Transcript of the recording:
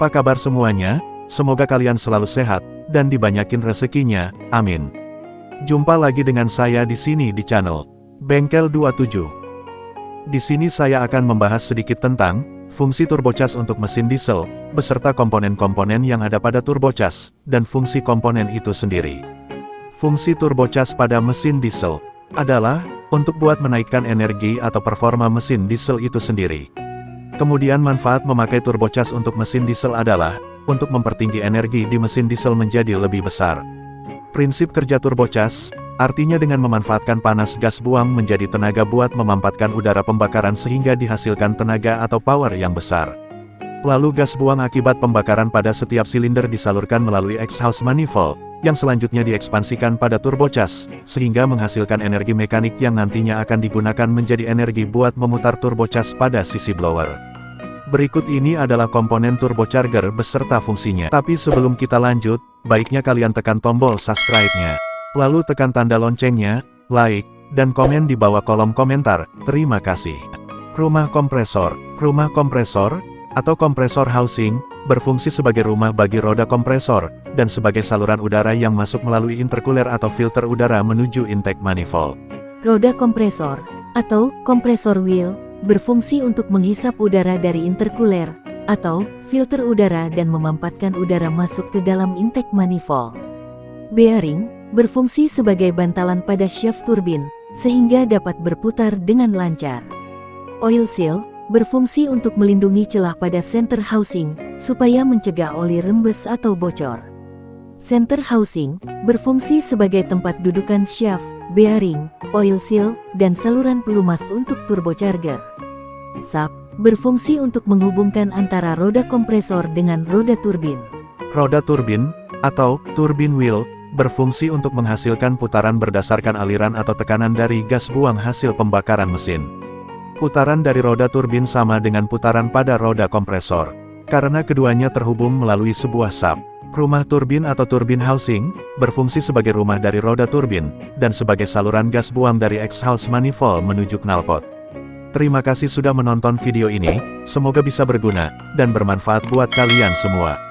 Apa kabar semuanya? Semoga kalian selalu sehat, dan dibanyakin rezekinya, amin. Jumpa lagi dengan saya di sini di channel Bengkel 27. Di sini saya akan membahas sedikit tentang fungsi turbocas untuk mesin diesel, beserta komponen-komponen yang ada pada turbocas, dan fungsi komponen itu sendiri. Fungsi turbocas pada mesin diesel adalah untuk buat menaikkan energi atau performa mesin diesel itu sendiri. Kemudian manfaat memakai turbocas untuk mesin diesel adalah untuk mempertinggi energi di mesin diesel menjadi lebih besar. Prinsip kerja turbocas, artinya dengan memanfaatkan panas gas buang menjadi tenaga buat memampatkan udara pembakaran sehingga dihasilkan tenaga atau power yang besar. Lalu gas buang akibat pembakaran pada setiap silinder disalurkan melalui exhaust manifold, yang selanjutnya diekspansikan pada turbocas, sehingga menghasilkan energi mekanik yang nantinya akan digunakan menjadi energi buat memutar turbocas pada sisi blower. Berikut ini adalah komponen turbocharger beserta fungsinya. Tapi sebelum kita lanjut, baiknya kalian tekan tombol subscribe-nya. Lalu tekan tanda loncengnya, like, dan komen di bawah kolom komentar. Terima kasih. Rumah kompresor. Rumah kompresor, atau kompresor housing, berfungsi sebagai rumah bagi roda kompresor, dan sebagai saluran udara yang masuk melalui intercooler atau filter udara menuju intake manifold. Roda kompresor, atau kompresor wheel, berfungsi untuk menghisap udara dari intercooler atau filter udara dan memampatkan udara masuk ke dalam intake manifold. Bearing berfungsi sebagai bantalan pada shaft turbin sehingga dapat berputar dengan lancar. Oil seal berfungsi untuk melindungi celah pada center housing supaya mencegah oli rembes atau bocor. Center housing berfungsi sebagai tempat dudukan shaft, bearing, oil seal, dan saluran pelumas untuk turbocharger. SAP berfungsi untuk menghubungkan antara roda kompresor dengan roda turbin. Roda turbin, atau turbin wheel, berfungsi untuk menghasilkan putaran berdasarkan aliran atau tekanan dari gas buang hasil pembakaran mesin. Putaran dari roda turbin sama dengan putaran pada roda kompresor. Karena keduanya terhubung melalui sebuah sub. Rumah turbin atau turbin housing, berfungsi sebagai rumah dari roda turbin, dan sebagai saluran gas buang dari exhaust manifold menuju knalpot. Terima kasih sudah menonton video ini, semoga bisa berguna, dan bermanfaat buat kalian semua.